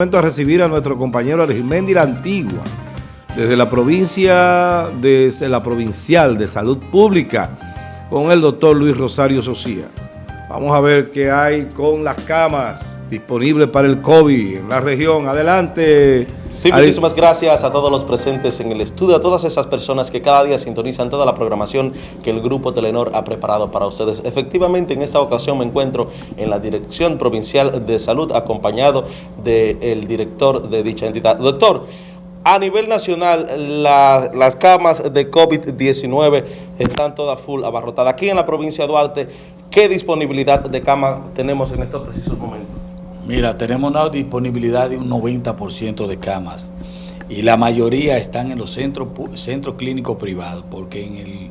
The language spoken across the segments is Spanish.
a recibir a nuestro compañero Argimendi La Antigua, desde la provincia, desde la provincial de salud pública, con el doctor Luis Rosario Socía. Vamos a ver qué hay con las camas disponibles para el COVID en la región. Adelante. Sí, muchísimas gracias a todos los presentes en el estudio, a todas esas personas que cada día sintonizan toda la programación que el Grupo Telenor ha preparado para ustedes. Efectivamente, en esta ocasión me encuentro en la Dirección Provincial de Salud, acompañado del director de dicha entidad. Doctor, a nivel nacional, las camas de COVID-19 están todas full abarrotadas. Aquí en la provincia de Duarte, ¿qué disponibilidad de cama tenemos en estos precisos momentos? Mira, tenemos una disponibilidad de un 90% de camas y la mayoría están en los centros, centros clínicos privados, porque en el,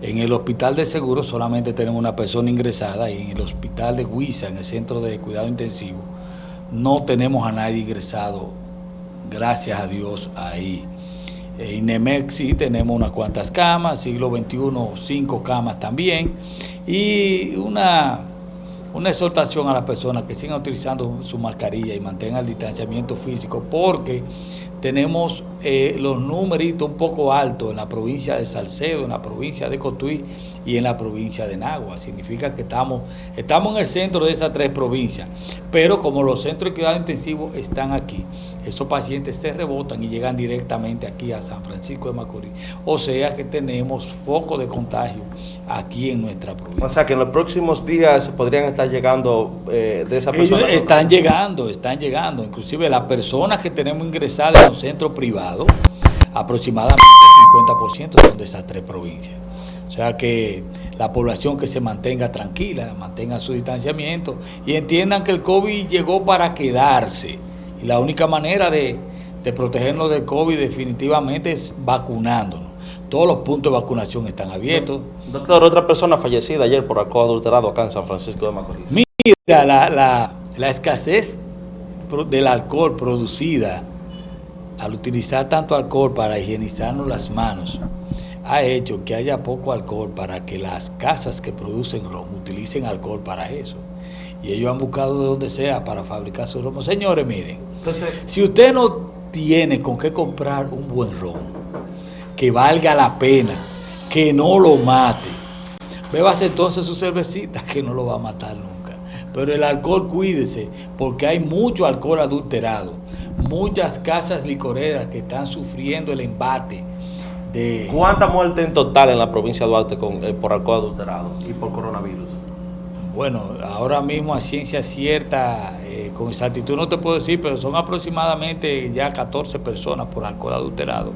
en el hospital de seguro solamente tenemos una persona ingresada y en el hospital de Huiza, en el centro de cuidado intensivo, no tenemos a nadie ingresado, gracias a Dios, ahí. En Nemex tenemos unas cuantas camas, siglo XXI, cinco camas también, y una una exhortación a las personas que sigan utilizando su mascarilla y mantengan el distanciamiento físico porque tenemos eh, los numeritos un poco altos en la provincia de Salcedo, en la provincia de Cotuí y en la provincia de Nagua. Significa que estamos, estamos en el centro de esas tres provincias, pero como los centros de cuidado intensivo están aquí, esos pacientes se rebotan y llegan directamente aquí a San Francisco de Macorís. O sea que tenemos foco de contagio aquí en nuestra provincia. O sea que en los próximos días podrían estar llegando eh, de esa persona. están llegando, están llegando. Inclusive las personas que tenemos ingresadas los centros privados, aproximadamente el 50% son de esas tres provincias. O sea que la población que se mantenga tranquila, mantenga su distanciamiento y entiendan que el COVID llegó para quedarse. Y la única manera de, protegernos del COVID definitivamente es vacunándonos. Todos los puntos de vacunación están abiertos. Doctor, otra persona fallecida ayer por alcohol adulterado acá en San Francisco de Macorís. Mira, la, la escasez del alcohol producida al utilizar tanto alcohol para higienizarnos las manos, ha hecho que haya poco alcohol para que las casas que producen ron utilicen alcohol para eso. Y ellos han buscado de donde sea para fabricar su ron. Señores, miren, si usted no tiene con qué comprar un buen ron, que valga la pena, que no lo mate, bebas entonces su cervecita, que no lo va a matar nunca. Pero el alcohol, cuídese, porque hay mucho alcohol adulterado. Muchas casas licoreras que están sufriendo el embate de... ¿Cuánta muerte en total en la provincia de Duarte con, eh, por alcohol adulterado y por coronavirus? Bueno, ahora mismo a ciencia cierta, eh, con exactitud no te puedo decir, pero son aproximadamente ya 14 personas por alcohol adulterado.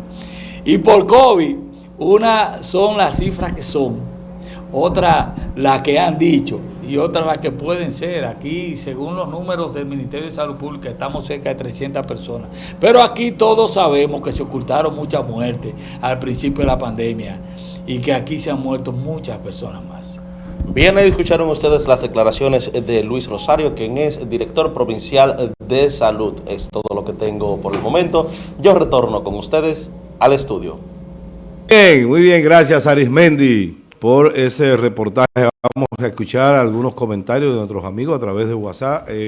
Y por COVID, una son las cifras que son, otra la que han dicho y otra la que pueden ser. Aquí, según los números del Ministerio de Salud Pública, estamos cerca de 300 personas. Pero aquí todos sabemos que se ocultaron muchas muertes al principio de la pandemia y que aquí se han muerto muchas personas más. Bien, ahí escucharon ustedes las declaraciones de Luis Rosario, quien es director provincial de salud. Es todo lo que tengo por el momento. Yo retorno con ustedes al estudio. Bien, muy bien, gracias Arismendi por ese reportaje. Vamos a escuchar algunos comentarios de nuestros amigos a través de WhatsApp. Eh.